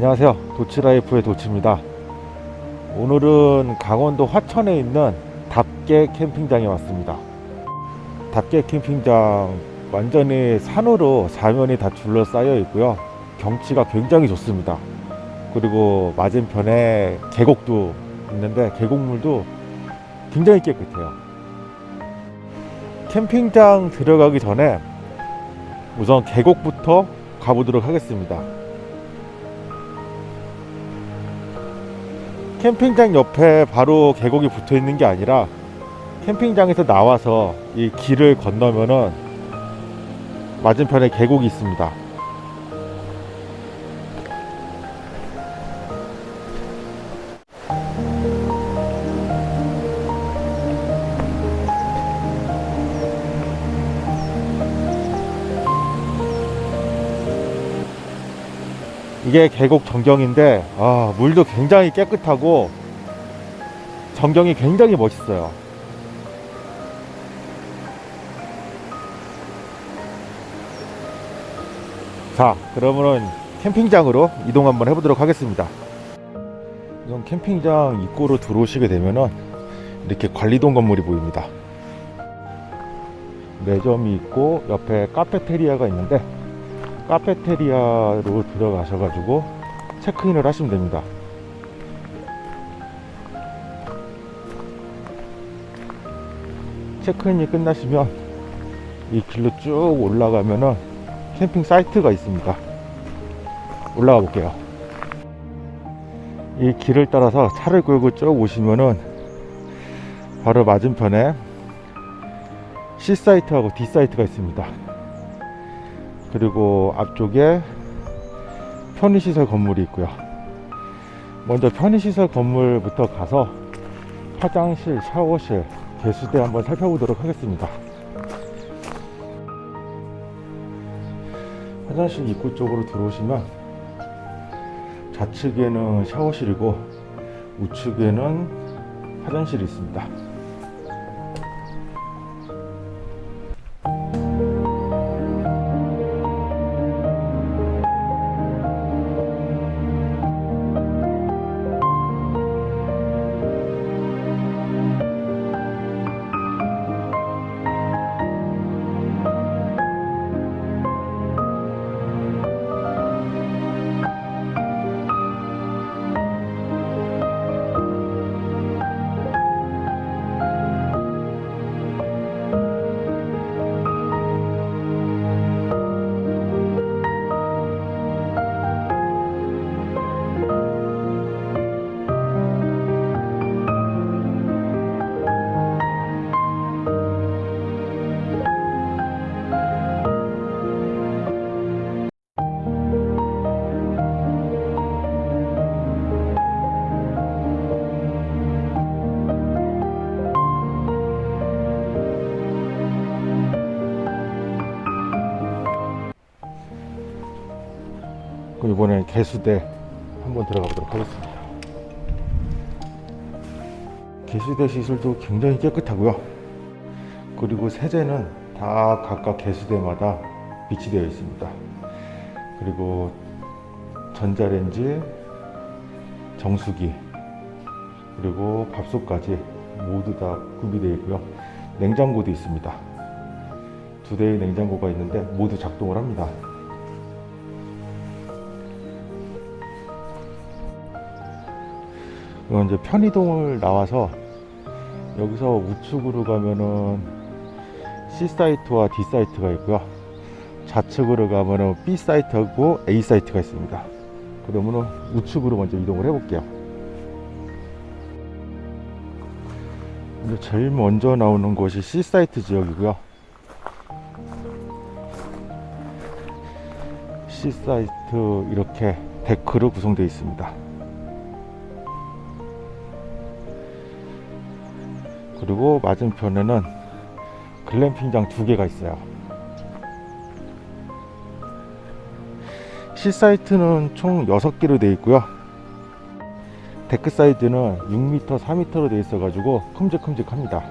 안녕하세요. 도치라이프의 도치입니다. 오늘은 강원도 화천에 있는 답계 캠핑장에 왔습니다. 답계 캠핑장 완전히 산으로 사면이 다 둘러싸여 있고요. 경치가 굉장히 좋습니다. 그리고 맞은편에 계곡도 있는데 계곡물도 굉장히 깨끗해요. 캠핑장 들어가기 전에 우선 계곡부터 가보도록 하겠습니다 캠핑장 옆에 바로 계곡이 붙어 있는 게 아니라 캠핑장에서 나와서 이 길을 건너면은 맞은편에 계곡이 있습니다. 이게 계곡 전경인데 아, 물도 굉장히 깨끗하고 전경이 굉장히 멋있어요. 자, 그러면은 캠핑장으로 이동 한번 해보도록 하겠습니다. 우선 캠핑장 입구로 들어오시게 되면은 이렇게 관리동 건물이 보입니다. 매점이 있고 옆에 카페테리아가 있는데 카페테리아로 들어가셔 가지고 체크인을 하시면 됩니다. 체크인이 끝나시면 이 길로 쭉 올라가면은 캠핑 사이트가 있습니다. 올라가 볼게요. 이 길을 따라서 차를 끌고 쭉 오시면은 바로 맞은편에 C 사이트하고 D 사이트가 있습니다. 그리고 앞쪽에 편의시설 건물이 있고요. 먼저 편의시설 건물부터 가서 화장실, 샤워실, 개수대 한번 살펴보도록 하겠습니다. 화장실 입구 쪽으로 들어오시면 좌측에는 샤워실이고 우측에는 화장실이 있습니다. 그럼 이번엔 개수대 한번 들어가 보도록 하겠습니다. 개수대 시설도 굉장히 깨끗하고요. 그리고 세제는 다 각각 개수대마다 비치되어 있습니다. 그리고 전자레인지, 정수기, 그리고 밥솥까지 모두 다 구비되어 있고요. 냉장고도 있습니다. 두 대의 냉장고가 있는데 모두 작동을 합니다. 이건 이제 편의동을 나와서 여기서 우측으로 가면은 C 사이트와 D 사이트가 있고요. 좌측으로 가면은 B 사이트하고 A 사이트가 있습니다. 그러면은 우측으로 먼저 이동을 해 볼게요. 이제 제일 먼저 나오는 곳이 C 사이트 지역이고요. C 사이트 이렇게 데크로 구성되어 있습니다. 그리고 맞은편에는 글램핑장 두 개가 있어요. C 사이트는 총 6개로 되어 있고요. 데크 사이즈는 6m, 4m로 되어 있어 가지고 큼직큼직합니다.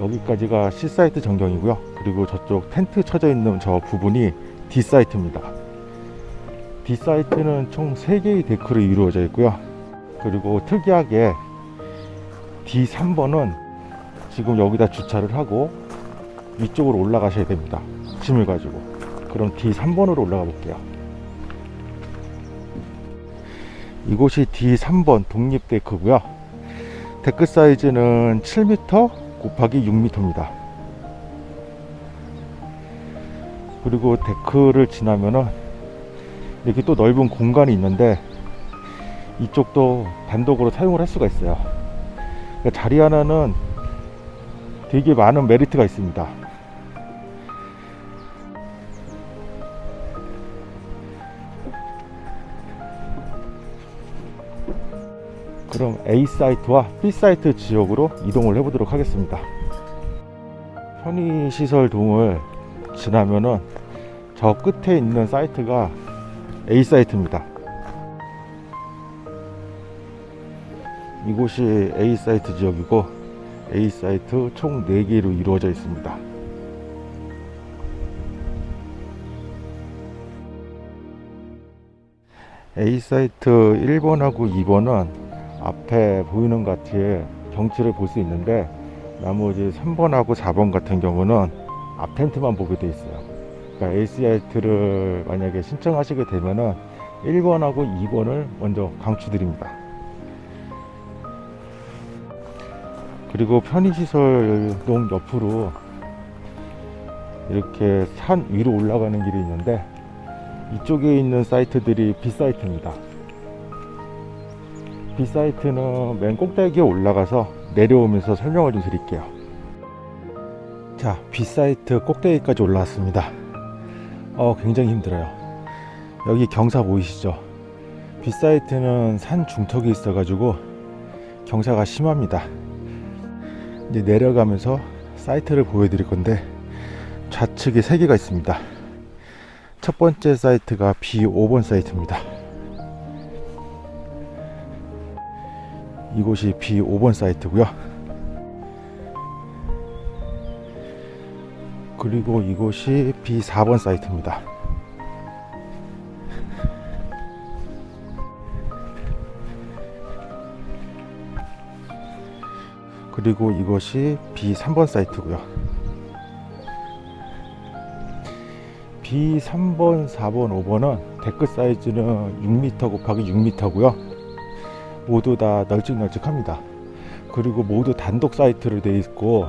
여기까지가 C 사이트 전경이고요. 그리고 저쪽 텐트 쳐져 있는 저 부분이 D 사이트입니다. D 사이트는 총 3개의 데크로 이루어져 있고요. 그리고 특이하게 D3번은 지금 여기다 주차를 하고 위쪽으로 올라가셔야 됩니다. 짐을 가지고. 그럼 D3번으로 올라가 볼게요. 이곳이 D3번 독립 데크고요. 데크 사이즈는 7m 곱하기 6m입니다. 그리고 데크를 지나면은 이렇게 또 넓은 공간이 있는데 이쪽도 단독으로 사용을 할 수가 있어요. 그러니까 자리 하나는 되게 많은 메리트가 있습니다. 그럼 A 사이트와 B 사이트 지역으로 이동을 해 보도록 하겠습니다. 편의시설 동을 지나면은 저 끝에 있는 사이트가 A 사이트입니다. 이곳이 A 사이트 지역이고 A 사이트 총 4개로 이루어져 있습니다. A 사이트 1번하고 2번은 앞에 보이는 것 같이 경치를 볼 수 있는데 나머지 3번하고 4번 같은 경우는 앞 텐트만 보게 돼 있어요. 그러니까 A 사이트를 만약에 신청하시게 되면은 1번하고 2번을 먼저 강추드립니다. 그리고 편의시설 동 옆으로 이렇게 산 위로 올라가는 길이 있는데 이쪽에 있는 사이트들이 B 사이트입니다. B 사이트는 맨 꼭대기에 올라가서 내려오면서 설명을 좀 드릴게요. 자, B 사이트 꼭대기까지 올라왔습니다. 어, 굉장히 힘들어요. 여기 경사 보이시죠? B 사이트는 산 중턱에 있어 가지고 경사가 심합니다. 이제 내려가면서 사이트를 보여드릴 건데 좌측에 세 개가 있습니다. 첫 번째 사이트가 B5번 사이트입니다. 이곳이 B5번 사이트고요. 그리고 이곳이 B4번 사이트입니다. 그리고 이것이 B3번 사이트고요. B3번, 4번, 5번은 데크 사이즈는 6m 곱하기 6m고요. 모두 다 널찍널찍합니다. 그리고 모두 단독 사이트로 되어 있고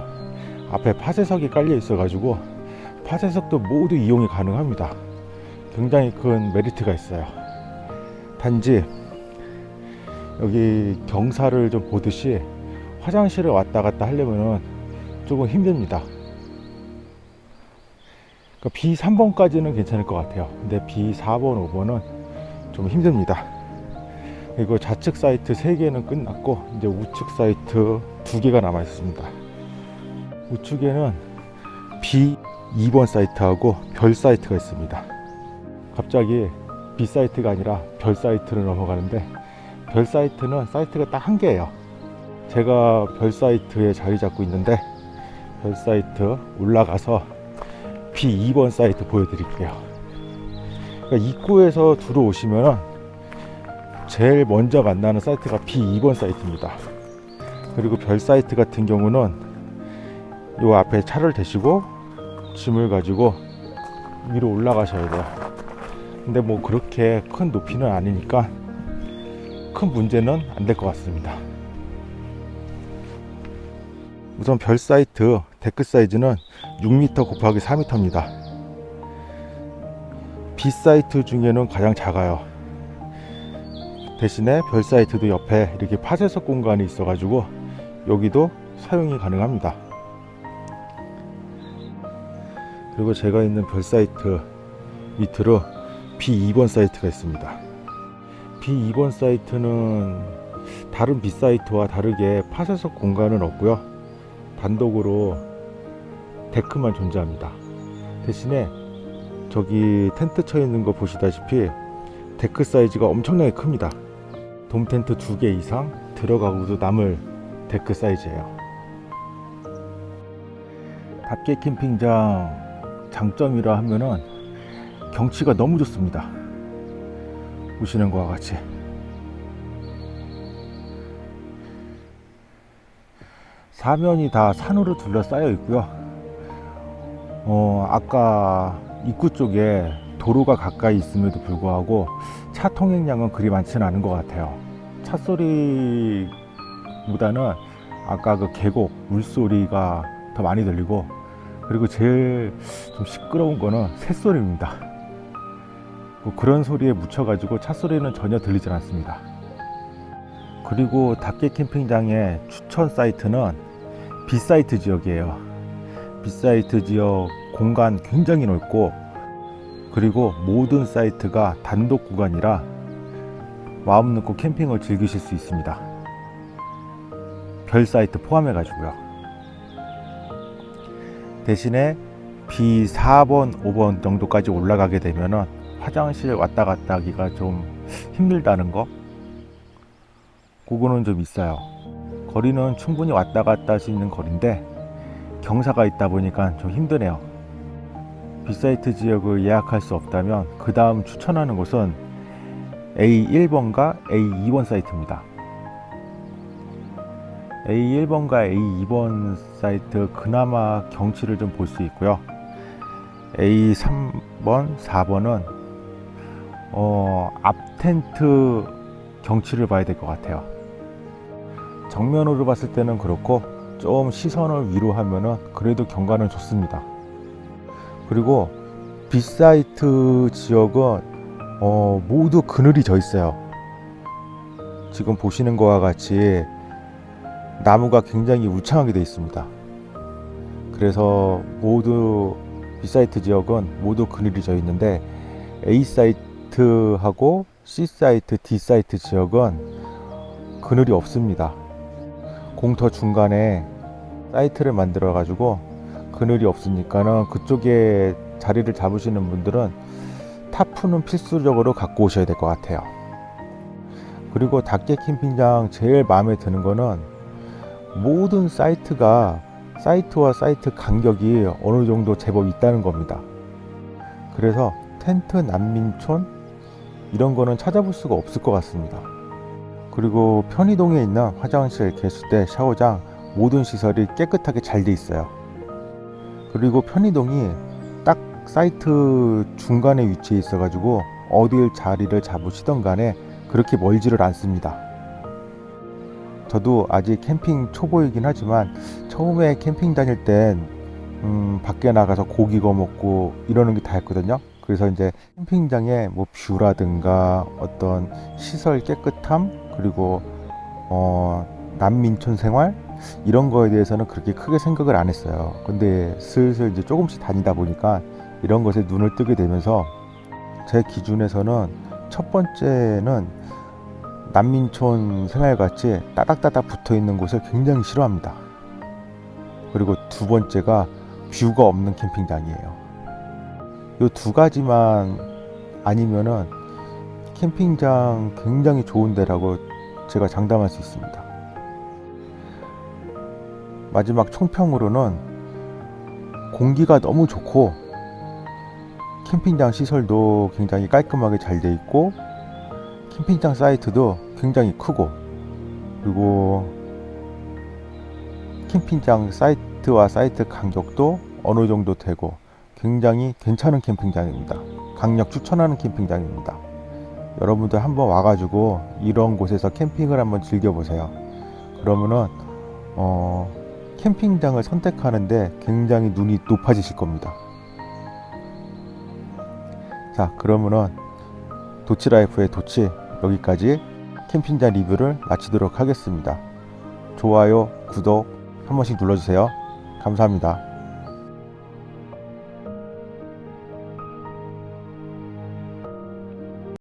앞에 파쇄석이 깔려 있어 가지고 파쇄석도 모두 이용이 가능합니다. 굉장히 큰 메리트가 있어요. 단지 여기 경사를 좀 보듯이 화장실을 왔다 갔다 하려면 조금 힘듭니다. 그러니까 B3번까지는 괜찮을 것 같아요. 근데 B4번, 5번은 좀 힘듭니다. 그리고 좌측 사이트 3개는 끝났고 이제 우측 사이트 2개가 남아 있습니다. 우측에는 B2번 사이트하고 별 사이트가 있습니다. 갑자기 B 사이트가 아니라 별 사이트로 넘어가는데 별 사이트는 사이트가 딱 한 개예요. 제가 별 사이트에 자리 잡고 있는데 별 사이트 올라가서 B2번 사이트 보여드릴게요. 그러니까 입구에서 들어오시면 제일 먼저 만나는 사이트가 B2번 사이트입니다. 그리고 별 사이트 같은 경우는 요 앞에 차를 대시고 짐을 가지고 위로 올라가셔야 돼요. 근데 뭐 그렇게 큰 높이는 아니니까 큰 문제는 안 될 것 같습니다. 우선 별 사이트 데크 사이즈는 6m 곱하기 4m입니다. B 사이트 중에는 가장 작아요. 대신에 별 사이트도 옆에 이렇게 파쇄석 공간이 있어 가지고 여기도 사용이 가능합니다. 그리고 제가 있는 별 사이트 밑으로 B2번 사이트가 있습니다. B2번 사이트는 다른 B 사이트와 다르게 파쇄석 공간은 없고요. 단독으로 데크만 존재합니다. 대신에 저기 텐트 쳐 있는 거 보시다시피 데크 사이즈가 엄청나게 큽니다. 돔 텐트 두 개 이상 들어가고도 남을 데크 사이즈예요. 밖에 캠핑장 장점이라 하면은 경치가 너무 좋습니다. 보시는 것과 같이 사면이 다 산으로 둘러싸여 있고요. 어, 아까 입구 쪽에 도로가 가까이 있음에도 불구하고 차 통행량은 그리 많지는 않은 것 같아요. 차 소리보다는 아까 그 계곡 물소리가 더 많이 들리고 그리고 제일 좀 시끄러운 거는 새소리입니다. 뭐 그런 소리에 묻혀 가지고 차 소리는 전혀 들리지 않습니다. 그리고 닭개 캠핑장의 추천 사이트는 B사이트 지역이에요. B사이트 지역 공간 굉장히 넓고 그리고 모든 사이트가 단독 구간이라 마음 놓고 캠핑을 즐기실 수 있습니다. 별 사이트 포함해 가지고요. 대신에 B4번, 5번 정도까지 올라가게 되면은 화장실 왔다 갔다 하기가 좀 힘들다는 거 그거는 좀 있어요. 거리는 충분히 왔다 갔다 할 수 있는 거리인데 경사가 있다 보니까 좀 힘드네요. B사이트 지역을 예약할 수 없다면 그 다음 추천하는 곳은 A1번과 A2번 사이트입니다. A1번과 A2번 사이트 그나마 경치를 좀 볼 수 있고요. A3번, 4번은 어, 앞 텐트 경치를 봐야 될 것 같아요. 정면으로 봤을 때는 그렇고 좀 시선을 위로 하면은 그래도 경관은 좋습니다. 그리고 빗사이트 지역은 어, 모두 그늘이 져 있어요. 지금 보시는 것과 같이 나무가 굉장히 울창하게 되어 있습니다. 그래서 모두 B사이트 지역은 모두 그늘이 져 있는데 A사이트하고 C사이트, D사이트 지역은 그늘이 없습니다. 공터 중간에 사이트를 만들어 가지고 그늘이 없으니까는 그쪽에 자리를 잡으시는 분들은 타프는 필수적으로 갖고 오셔야 될 것 같아요. 그리고 닭개 캠핑장 제일 마음에 드는 거는 모든 사이트가 사이트와 사이트 간격이 어느 정도 제법 있다는 겁니다. 그래서 텐트 난민촌 이런 거는 찾아볼 수가 없을 것 같습니다. 그리고 편의동에 있는 화장실, 개수대, 샤워장 모든 시설이 깨끗하게 잘 돼 있어요. 그리고 편의동이 딱 사이트 중간에 위치해 있어 가지고 어딜 자리를 잡으시던 간에 그렇게 멀지를 않습니다. 저도 아직 캠핑 초보이긴 하지만 처음에 캠핑 다닐 땐 음, 밖에 나가서 고기 구워 먹고 이러는 게 다였거든요. 그래서 이제 캠핑장의 뭐 뷰라든가 어떤 시설 깨끗함 그리고 어, 난민촌 생활 이런 거에 대해서는 그렇게 크게 생각을 안 했어요. 근데 슬슬 이제 조금씩 다니다 보니까 이런 것에 눈을 뜨게 되면서 제 기준에서는 첫 번째는 난민촌 생활같이 따닥따닥 붙어 있는 곳을 굉장히 싫어합니다. 그리고 두 번째가 뷰가 없는 캠핑장이에요. 이 두 가지만 아니면은 캠핑장 굉장히 좋은 데라고 제가 장담할 수 있습니다. 마지막 총평으로는 공기가 너무 좋고 캠핑장 시설도 굉장히 깔끔하게 잘 돼 있고 캠핑장 사이트도 굉장히 크고 그리고 캠핑장 사이트와 사이트 간격도 어느 정도 되고 굉장히 괜찮은 캠핑장입니다. 강력 추천하는 캠핑장입니다. 여러분들 한번 와가지고 이런 곳에서 캠핑을 한번 즐겨보세요. 그러면은 어, 캠핑장을 선택하는데 굉장히 눈이 높아지실 겁니다. 자, 그러면은 도치라이프의 도치 여기까지 캠핑장 리뷰를 마치도록 하겠습니다. 좋아요, 구독 한 번씩 눌러주세요. 감사합니다.